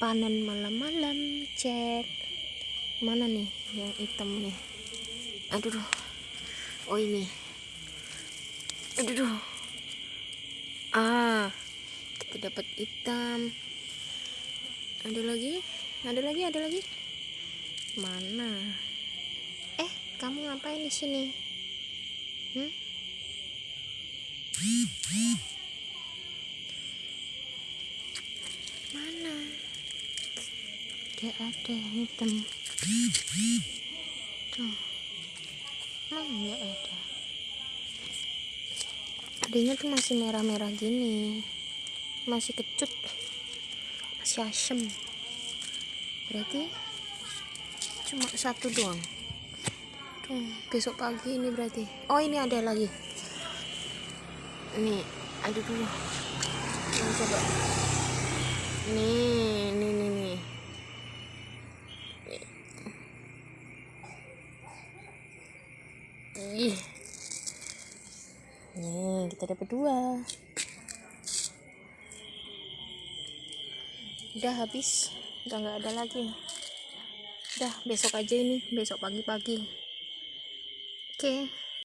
panen malam-malam cek. Mana nih yang hitam nih? Aduh duh. oh ini. Aduh. Duh. ah kita dapat hitam. Ada lagi? Ada lagi ada lagi? Mana? Eh kamu ngapain di sini? Hmm? mana tidak ada yang hitam. Tuh. Mana nggak ada? Adanya tuh masih merah-merah gini. Masih kecut. Masih asem. Berarti cuma satu doang. Tuh besok pagi ini berarti. Oh ini ada lagi. Ini ada ini coba nih nih nih nih ih. Nih kita dapat dua. Udah habis. Udah nggak ada lagi. Udah besok aja ini. Besok pagi-pagi. Oke